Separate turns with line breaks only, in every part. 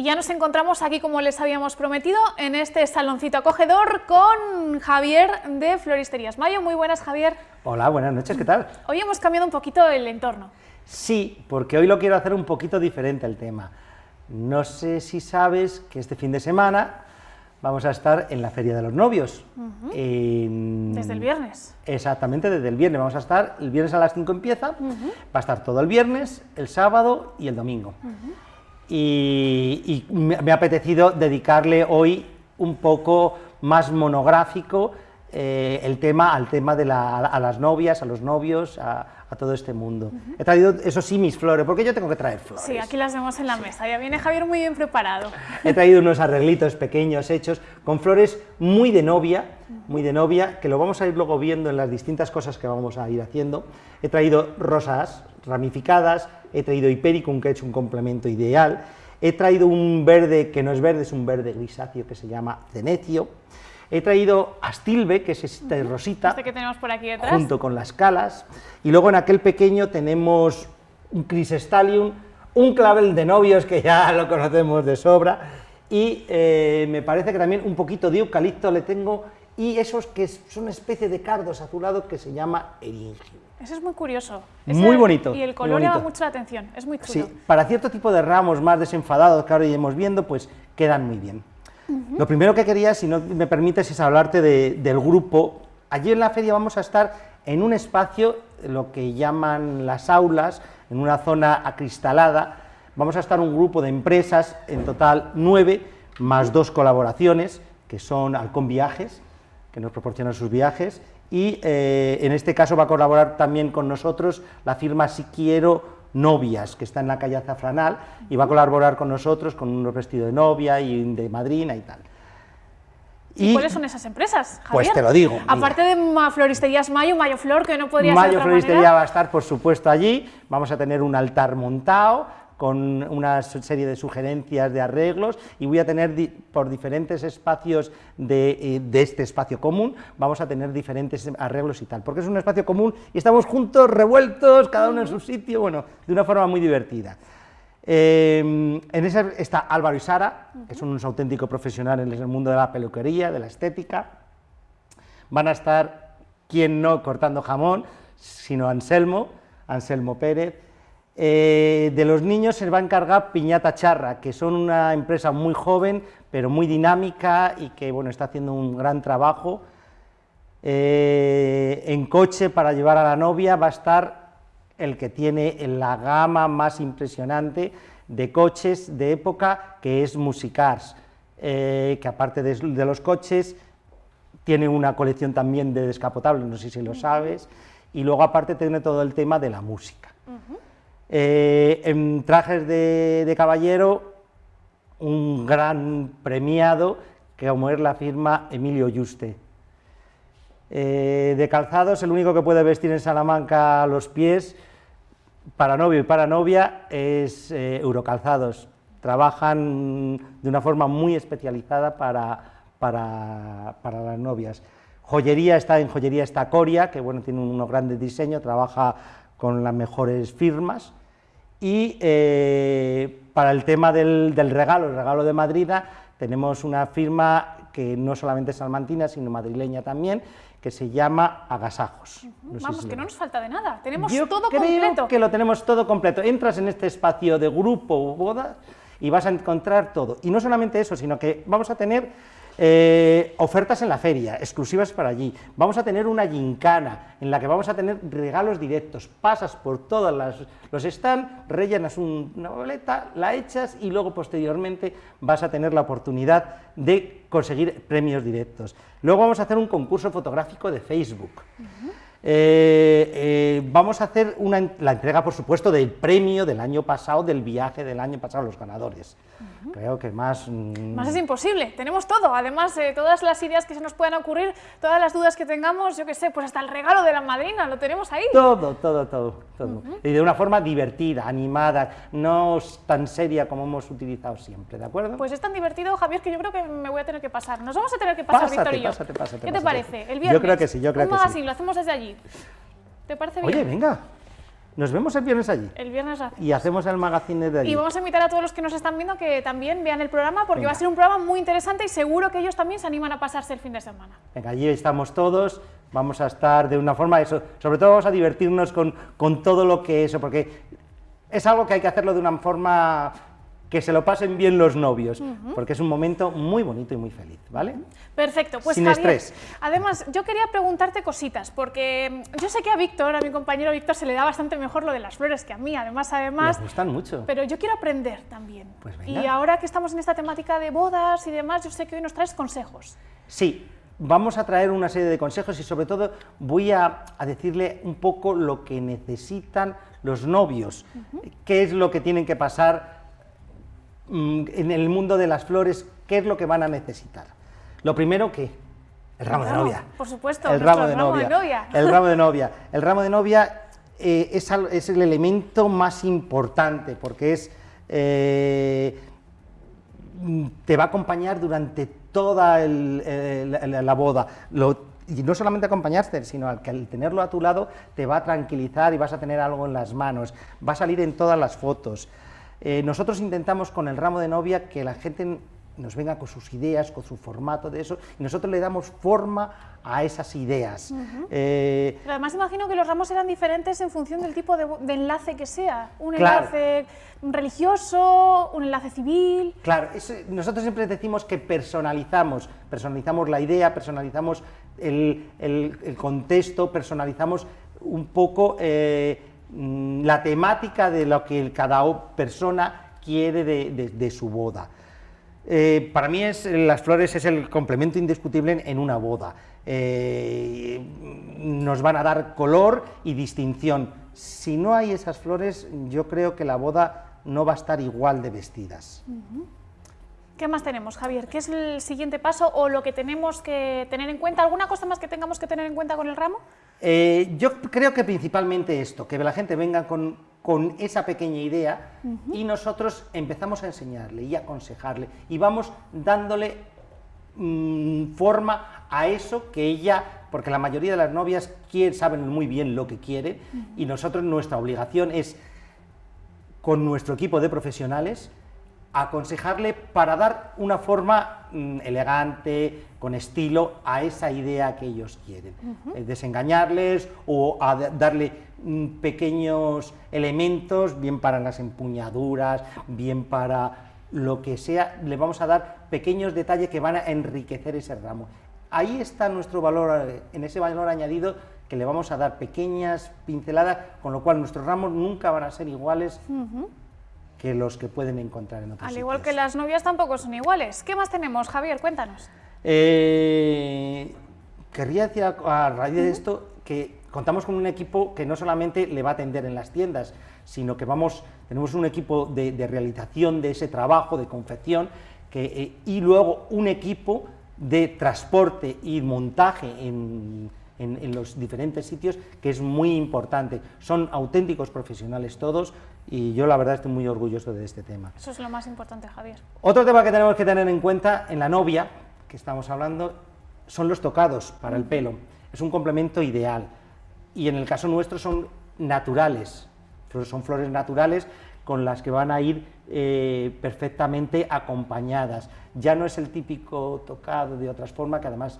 Y ya nos encontramos aquí, como les habíamos prometido, en este saloncito acogedor con Javier de Floristerías Mayo. Muy buenas, Javier.
Hola, buenas noches, ¿qué tal?
Hoy hemos cambiado un poquito el entorno.
Sí, porque hoy lo quiero hacer un poquito diferente el tema. No sé si sabes que este fin de semana vamos a estar en la Feria de los Novios.
Desde el viernes.
Exactamente, desde el viernes. Vamos a estar, el viernes a las 5 empieza, va a estar todo el viernes, el sábado y el domingo y, me, ha apetecido dedicarle hoy un poco más monográfico eh, el tema al tema de a las novias, a los novios, a, todo este mundo. He traído, eso sí, mis flores, porque yo tengo que traer flores.
Sí, aquí las vemos en la mesa, ya viene Javier muy bien preparado.
He traído unos arreglitos pequeños hechos con flores muy de novia, muy de novia, que lo vamos a ir luego viendo en las distintas cosas que vamos a ir haciendo. He traído rosas ramificadas, he traído hipericum, que he hecho un complemento ideal, he traído un verde que no es verde, es un verde grisáceo que se llama cenecio, he traído astilbe, que es este rosita,
este que tenemos por aquí detrás.
junto con las calas, y luego en aquel pequeño tenemos un crisestalium, un clavel de novios, que ya lo conocemos de sobra, y eh, me parece que también un poquito de eucalipto le tengo, y esos que son una especie de cardos azulados que se llama eringio.
Eso es muy curioso.
muy bonito.
Y el color llama mucho la atención, es muy chulo.
Sí, para cierto tipo de ramos más desenfadados que ahora iremos viendo, pues quedan muy bien. Lo primero que quería, si no me permites, es hablarte del grupo. Allí en la feria vamos a estar en un espacio, lo que llaman las aulas, en una zona acristalada. Vamos a estar un grupo de empresas, en total nueve, más dos colaboraciones, que son Alcón Viajes, que nos proporcionan sus viajes, y eh, en este caso va a colaborar también con nosotros la firma Si Quiero Novias, que está en la calle Azafranal, y va a colaborar con nosotros con un vestido de novia y de madrina y tal.
¿Y, cuáles son esas empresas,
Javier? Pues te lo digo.
Aparte de Floristerías Mayo, Mayo Flor, que no podría
ser
de
otra Floristería va a estar, por supuesto, allí. Vamos a tener un altar montado, con una serie de sugerencias de arreglos y voy a tener por diferentes espacios eh, de, este espacio común, vamos a tener diferentes arreglos y tal, porque es un espacio común y estamos juntos, revueltos, cada uno en su sitio, bueno, de una forma muy divertida. Eh, en ese está Álvaro y Sara, que son unos auténticos profesionales en el mundo de la peluquería, de la estética. Van a estar, quien no, cortando jamón, sino Anselmo, Anselmo Pérez, eh, de los niños se va a encargar Piñata Charra, que son una empresa muy joven, pero muy dinámica y que bueno, está haciendo un gran trabajo. Eh, en coche para llevar a la novia va a estar el que tiene la gama más impresionante de coches de época, que es Musicars, eh, que aparte de, los coches, tiene una colección también de descapotables, no sé si lo sabes, y luego aparte tiene todo el tema de la música. Eh, en trajes de, caballero, un gran premiado, que como es la firma Emilio Yuste. Eh, de calzados, el único que puede vestir en Salamanca los pies, para novio y para novia, es eh, Eurocalzados. Trabajan de una forma muy especializada para, para, para las novias. Joyería está en Joyería está Coria, que bueno, tiene unos grandes diseños, trabaja con las mejores firmas, y eh, para el tema del, regalo, el regalo de Madrid, tenemos una firma que no solamente es salmantina, sino madrileña también, que se llama Agasajos.
Vamos, que no nos falta de nada, tenemos
Yo
todo
creo
completo.
que lo tenemos todo completo. Entras en este espacio de grupo o boda y vas a encontrar todo. Y no solamente eso, sino que vamos a tener eh, ofertas en la feria, exclusivas para allí. Vamos a tener una gincana en la que vamos a tener regalos directos. Pasas por todos los stands, rellenas una boleta, la echas y luego posteriormente vas a tener la oportunidad de conseguir premios directos. Luego vamos a hacer un concurso fotográfico de Facebook. Eh, eh, vamos a hacer la entrega, por supuesto, del premio del año pasado, del viaje del año pasado, los ganadores. Creo que más...
Mm, más es imposible, tenemos todo, además de todas las ideas que se nos puedan ocurrir, todas las dudas que tengamos, yo qué sé, pues hasta el regalo de la madrina, lo tenemos ahí.
Todo, todo, todo, todo. Y de una forma divertida, animada, no tan seria como hemos utilizado siempre, ¿de acuerdo?
Pues es tan divertido, Javier, que yo creo que me voy a tener que pasar. Nos vamos a tener que pasar, Víctor y yo.
Pásate, pásate,
¿Qué te parece? El
viernes. Yo creo que sí, yo creo que
sí. lo hacemos desde allí. ¿Te parece
bien? Oye, venga. Nos vemos el viernes allí.
El viernes hacemos.
Y hacemos el magazine de allí.
Y vamos a invitar a todos los que nos están viendo que también vean el programa porque
Venga.
va a ser un programa muy interesante y seguro que ellos también se animan a pasarse el fin de semana.
Venga, allí estamos todos, vamos a estar de una forma, eso, sobre todo vamos a divertirnos con, con todo lo que eso, porque es algo que hay que hacerlo de una forma que se lo pasen bien los novios, porque es un momento muy bonito y muy feliz, ¿vale?
Perfecto, pues
Sin
Javier,
estrés.
además yo quería preguntarte cositas, porque mm, yo sé que a Víctor, a mi compañero Víctor, se le da bastante mejor lo de las flores que a mí, además, además,
Les gustan mucho.
pero yo quiero aprender también.
Pues
y
venga.
ahora que estamos en esta temática de bodas y demás, yo sé que hoy nos traes consejos.
Sí, vamos a traer una serie de consejos y sobre todo voy a, a decirle un poco lo que necesitan los novios, qué es lo que tienen que pasar en el mundo de las flores, qué es lo que van a necesitar. Lo primero que el ramo de novia.
por supuesto,
el ramo de
ramo de
novia.
novia.
El ramo de novia. El ramo de novia eh, es, al- es el elemento más importante porque es eh, mm, te va a acompañar durante toda el- el- la, la boda. Lo- y no solamente acompañarte, sino al, que al tenerlo a tu lado te va a tranquilizar y vas a tener algo en las manos, va a salir en todas las fotos. Eh, nosotros intentamos con el ramo de novia que la gente nos venga con sus ideas, con su formato de eso, y nosotros le damos forma a esas ideas. Eh,
Pero además imagino que los ramos eran diferentes en función del tipo de, enlace que sea. Un
Claro.
enlace religioso, un enlace civil.
Claro, nosotros siempre decimos que personalizamos, personalizamos la idea, personalizamos el, el- el contexto, personalizamos un poco eh, la temática de lo que cada persona quiere de, su boda. Eh, para mí las flores es el complemento indiscutible en, en una boda. Eh, nos van a dar color y distinción. Si no hay esas flores, yo creo que la boda no va a estar igual de vestidas.
¿Qué más tenemos, Javier? ¿Qué es el siguiente paso o lo que tenemos que tener en cuenta? ¿Alguna cosa más que tengamos que tener en cuenta con el ramo?
Eh, yo creo que principalmente esto, que la gente venga con, con esa pequeña idea y nosotros empezamos a enseñarle y aconsejarle y vamos dándole mm, forma a eso que ella, porque la mayoría de las novias quieren, saben muy bien lo que quieren y nosotros nuestra obligación es con nuestro equipo de profesionales aconsejarle para dar una forma elegante, con estilo, a esa idea que ellos quieren. Eh, desengañarles o a da- darle mm, pequeños elementos, bien para las empuñaduras, bien para lo que sea, le vamos a dar pequeños detalles que van a enriquecer ese ramo. Ahí está nuestro valor, eh, en ese valor añadido que le vamos a dar pequeñas pinceladas, con lo cual nuestros ramos nunca van a ser iguales que los que pueden encontrar en otros
Al igual que las novias tampoco son iguales. ¿Qué más tenemos, Javier? Cuéntanos.
Eh, querría decir a, a raíz de esto que contamos con un equipo que no solamente le va a atender en las tiendas, sino que vamos, tenemos un equipo de, de realización de ese trabajo, de confección, que, eh, y luego un equipo de transporte y montaje en, en- en los diferentes sitios, que es muy importante. Son auténticos profesionales todos y yo la verdad estoy muy orgulloso de este tema.
Eso es lo más importante, Javier.
Otro tema que tenemos que tener en cuenta en la novia, que estamos hablando, son los tocados para el pelo. Es un complemento ideal. Y en el caso nuestro son naturales, son flores naturales con las que van a ir eh, perfectamente acompañadas. Ya no es el típico tocado de otras formas, que además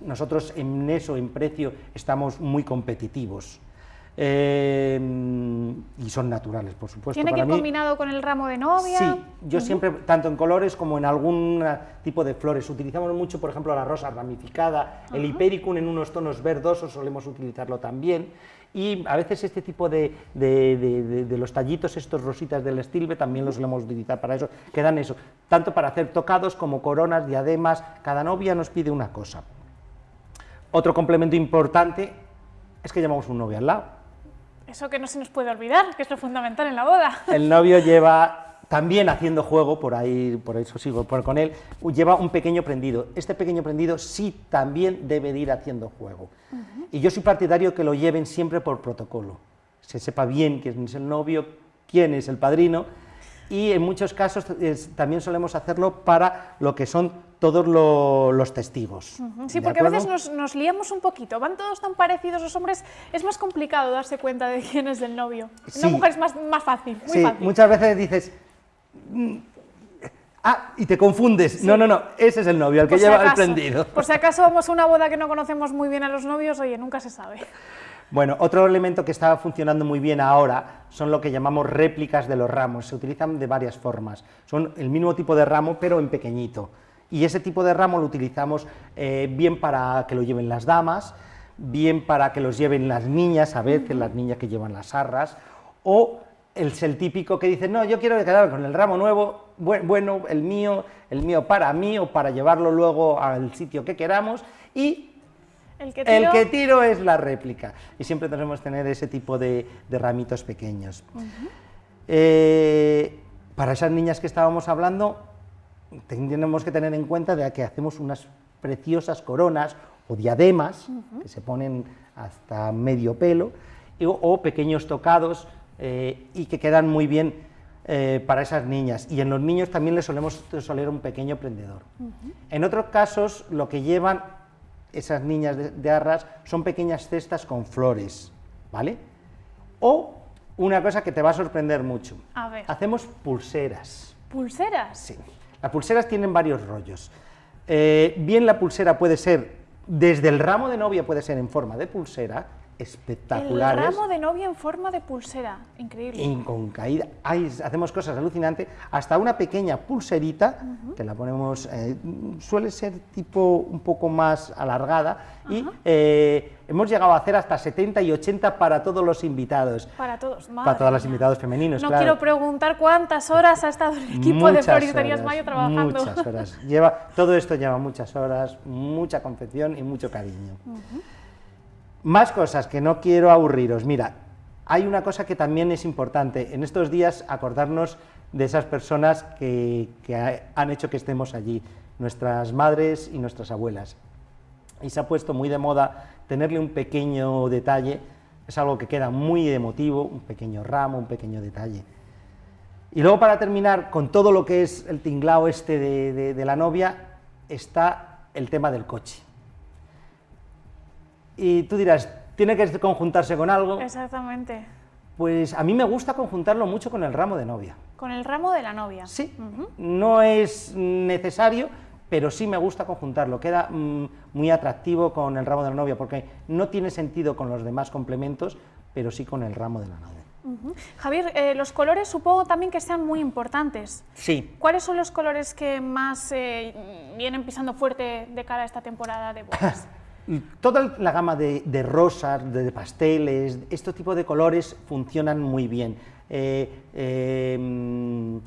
nosotros en eso, en precio, estamos muy competitivos. Eh, y son naturales, por supuesto.
¿Tiene que ir combinado con el ramo de novia?
Sí, yo siempre, tanto en colores como en algún tipo de flores, utilizamos mucho, por ejemplo, la rosa ramificada, el hipericum en unos tonos verdosos, solemos utilizarlo también, y a veces este tipo de, de- de- de- de los tallitos, estos rositas del estilbe, también los solemos utilizar para eso, que dan eso, tanto para hacer tocados como coronas, diademas, cada novia nos pide una cosa. Otro complemento importante es que llevamos un novio al lado.
Eso que no se nos puede olvidar, que es lo fundamental en la boda.
El novio lleva, también haciendo juego, por ahí, por eso sigo por con él, lleva un pequeño prendido. Este pequeño prendido sí también debe de ir haciendo juego. Y yo soy partidario que lo lleven siempre por protocolo. Se sepa bien quién es el novio, quién es el padrino, y en muchos casos es- también solemos hacerlo para lo que son todos lo- los testigos.
Sí,
¿de
porque a veces
acuerdo?
nos, nos liamos un poquito. Van todos tan parecidos los hombres, es más complicado darse cuenta de quién es el novio.
Sí.
Una mujer es más, más fácil, muy
Sí,
fácil.
muchas veces dices, "Mm, ah, y te confundes. No, no, no, ese es el novio, el que
Por si
lleva el prendido.
Por si acaso vamos a una boda que no conocemos muy bien a los novios, oye, nunca se sabe.
Bueno, otro elemento que está funcionando muy bien ahora son lo que llamamos réplicas de los ramos. Se utilizan de varias formas. Son el mismo tipo de ramo, pero en pequeñito. Y ese tipo de ramo lo utilizamos eh, bien para que lo lleven las damas, bien para que los lleven las niñas, a veces las niñas que llevan las arras, o es el típico que dice, no, yo quiero quedarme con el ramo nuevo, bu- bueno, el mío, el mío para mí, o para llevarlo luego al sitio que queramos, y
El que
el
tiro-
que tiro es la réplica. Y siempre tenemos que tener ese tipo de, de ramitos pequeños. Eh, para esas niñas que estábamos hablando, tenemos que tener en cuenta de que hacemos unas preciosas coronas o diademas que se ponen hasta medio pelo y- o, pequeños tocados eh, y que quedan muy bien eh, para esas niñas. Y en los niños también les solemos soler un pequeño prendedor. En otros casos, lo que llevan esas niñas de, de arras son pequeñas cestas con flores, ¿vale? O una cosa que te va a sorprender mucho.
A ver.
Hacemos pulseras.
¿Pulseras?
Sí. Las pulseras tienen varios rollos. Eh, bien la pulsera puede ser, desde el ramo de novia puede ser en forma de pulsera,
El
espectaculares.
ramo de novia en forma de pulsera, increíble.
y con caída. Hacemos cosas alucinantes, hasta una pequeña pulserita, que la ponemos, eh, suele ser tipo un poco más alargada, y eh, hemos llegado a hacer hasta 70 y 80 para todos los invitados.
Para todos,
Para
madre
todos los invitados femeninos,
No
claro.
quiero preguntar cuántas horas ha estado el equipo de
Muchas
Floristerías
horas,
Mayo trabajando.
Muchas horas. Lleva, todo esto lleva muchas horas, mucha confección y mucho cariño. Más cosas que no quiero aburriros. Mira, hay una cosa que también es importante. En estos días acordarnos de esas personas que, que ha- han hecho que estemos allí, nuestras madres y nuestras abuelas. Y se ha puesto muy de moda tenerle un pequeño detalle, es algo que queda muy emotivo, un pequeño ramo, un pequeño detalle. Y luego para terminar con todo lo que es el tinglao este de la novia, está el tema del coche. Y tú dirás, ¿tiene que conjuntarse con algo?
Exactamente.
Pues a mí me gusta conjuntarlo mucho con el ramo de novia.
Con el ramo de la novia.
Sí, no es necesario, pero sí me gusta conjuntarlo. Queda mm, muy atractivo con el ramo de la novia, porque no tiene sentido con los demás complementos, pero sí con el ramo de la novia.
Javier, eh, los colores supongo también que sean muy importantes.
Sí,
¿Cuáles son los colores que más eh, vienen pisando fuerte de cara a esta temporada de bodas?
Toda la gama de, de rosas, de pasteles, este tipo de colores funcionan muy bien. Eh, eh, mm,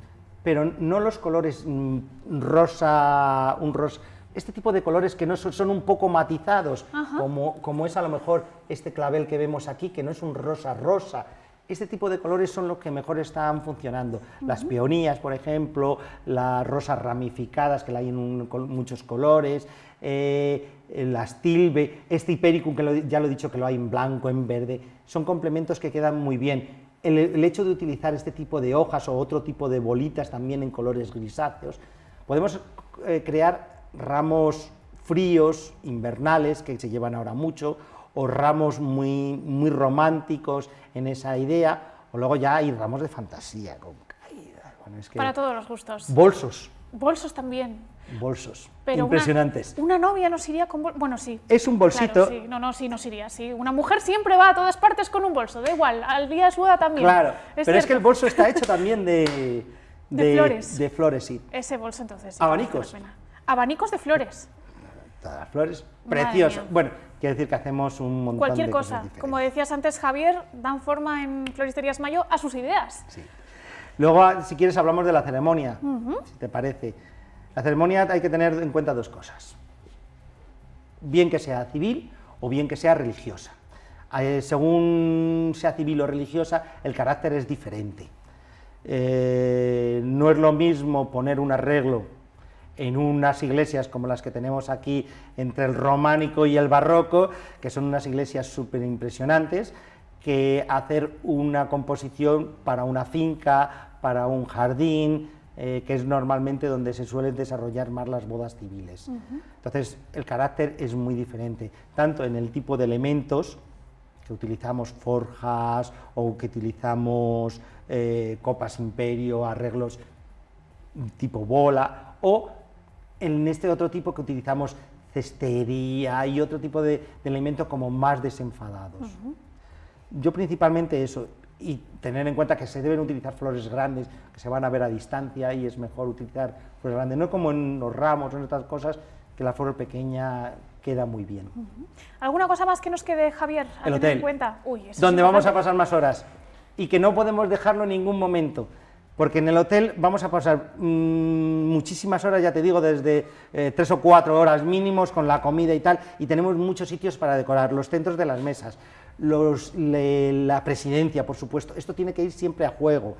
pero no los colores mm, rosa, un rosa, este tipo de colores que no son, son un poco matizados, como, como es a lo mejor este clavel que vemos aquí, que no es un rosa rosa. Este tipo de colores son los que mejor están funcionando. Las peonías, por ejemplo, las rosas ramificadas, que la hay en un- muchos colores, eh, eh, las tilbe, este hipericum, que lo- ya lo he dicho que lo hay en blanco, en verde, son complementos que quedan muy bien. El, el hecho de utilizar este tipo de hojas o otro tipo de bolitas también en colores grisáceos, podemos eh, crear ramos fríos, invernales, que se llevan ahora mucho, o ramos muy, muy románticos en esa idea, o luego ya hay ramos de fantasía, con caída. Bueno, es que
Para todos los gustos.
bolsos,
Bolsos también.
Bolsos,
Pero
impresionantes.
Una, novia nos iría con bol- Bueno, sí.
Es un bolsito,
Claro, sí. No, no, sí, nos iría, sí. Una mujer siempre va a todas partes con un bolso, da igual. Al día de su boda también.
claro, pero es que el bolso está hecho también de,
De flores.
de flores, sí.
Ese bolso entonces. sí,
Abanicos.
Abanicos de flores.
Todas las flores, precioso. Bueno, quiere decir que hacemos un montón
Cualquier
de
cosa.
cosas diferentes.
Como decías antes, Javier, dan forma en Floristerías Mayo a sus ideas.
Sí. Luego, ah, si quieres, hablamos de la ceremonia, si te parece. La ceremonia hay que tener en cuenta dos cosas. Bien que sea civil o bien que sea religiosa. Eh, según sea civil o religiosa, el carácter es diferente. Eh, no es lo mismo poner un arreglo en unas iglesias como las que tenemos aquí entre el románico y el barroco, que son unas iglesias súper impresionantes, que hacer una composición para una finca, para un jardín, eh, que es normalmente donde se suelen desarrollar más las bodas civiles. Entonces, el carácter es muy diferente, tanto en el tipo de elementos, que utilizamos forjas o que utilizamos eh, copas imperio, arreglos tipo bola, o en este otro tipo que utilizamos cestería y otro tipo de, elementos como más desenfadados. Yo principalmente eso, y tener en cuenta que se deben utilizar flores grandes, que se van a ver a distancia y es mejor utilizar flores grandes, no como en los ramos o en otras cosas, que la flor pequeña queda muy bien.
¿Alguna cosa más que nos quede, Javier, a
El hotel,
en cuenta? Uy, eso es
donde vamos a pasar más horas y que no podemos dejarlo en ningún momento. Porque en el hotel vamos a pasar mm, muchísimas horas, ya te digo, desde eh, tres o cuatro horas mínimos con la comida y tal, y tenemos muchos sitios para decorar, los centros de las mesas, los, le- la presidencia, por supuesto, esto tiene que ir siempre a juego.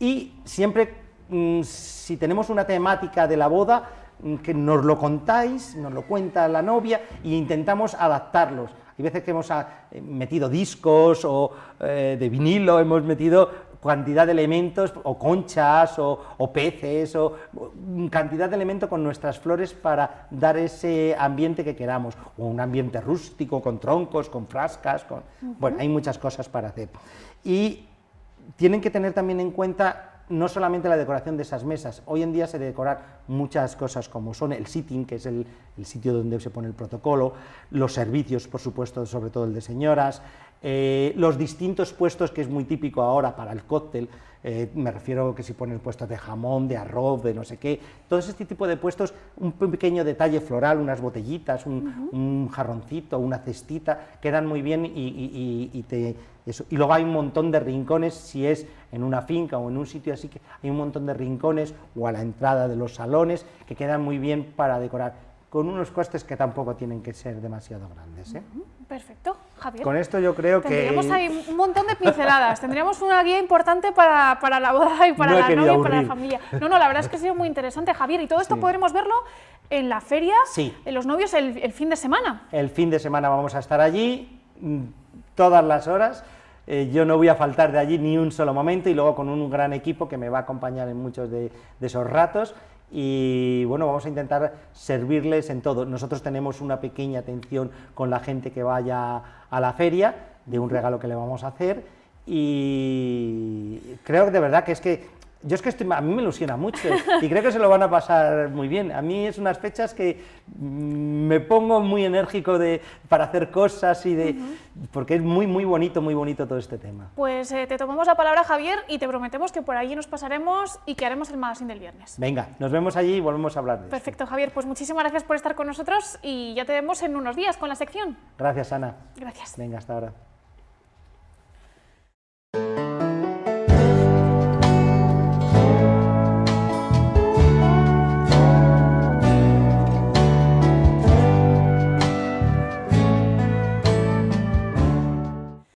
Y siempre, mm, si tenemos una temática de la boda, mm, que nos lo contáis, nos lo cuenta la novia, e intentamos adaptarlos. Hay veces que hemos ah, eh, metido discos o eh, de vinilo, hemos metido cantidad de elementos, o conchas, o, o peces, o mm, cantidad de elementos con nuestras flores para dar ese ambiente que queramos, o un ambiente rústico, con troncos, con frascas, con... Bueno, hay muchas cosas para hacer. Y tienen que tener también en cuenta no solamente la decoración de esas mesas, hoy en día se decorar muchas cosas como son el sitting, que es el, el sitio donde se pone el protocolo, los servicios, por supuesto, sobre todo el de señoras, eh, los distintos puestos que es muy típico ahora para el cóctel, eh, me refiero que si ponen puestos de jamón, de arroz, de no sé qué, todo este tipo de puestos, un pe- pequeño detalle floral, unas botellitas, un, un jarroncito, una cestita, quedan muy bien y, y- y- y te, eso. Y luego hay un montón de rincones, si es en una finca o en un sitio así, que hay un montón de rincones o a la entrada de los salones que quedan muy bien para decorar, con unos costes que tampoco tienen que ser demasiado grandes. ¿eh?
Perfecto, Javier.
Con esto yo creo que...
Tendríamos ahí un montón de pinceladas, tendríamos una guía importante para, para la boda y para
No
la novia y para la familia. No, no, la verdad es que ha sido muy interesante, Javier, y todo esto
Sí.
podremos verlo en la feria,
Sí.
en los novios el, el fin de semana.
El fin de semana vamos a estar allí todas las horas. eh, yo no voy a faltar de allí ni un solo momento y luego con un gran equipo que me va a acompañar en muchos de, de esos ratos. Y bueno, vamos a intentar servirles en todo. Nosotros tenemos una pequeña atención con la gente que vaya a la feria de un regalo que le vamos a hacer. Y creo que de verdad que es que yo es que estoy, a mí me ilusiona mucho y creo que se lo van a pasar muy bien. A mí es unas fechas que mm, me pongo muy enérgico de, para hacer cosas y de, porque es muy, muy bonito, muy bonito todo este tema.
Pues eh, te tomamos la palabra, Javier, y te prometemos que por allí nos pasaremos y que haremos el magazine del viernes.
Venga, nos vemos allí y volvemos a hablar de esto.
Perfecto, Javier, pues muchísimas gracias por estar con nosotros y ya te vemos en unos días con la sección.
Gracias, Ana.
Gracias.
Venga, hasta ahora.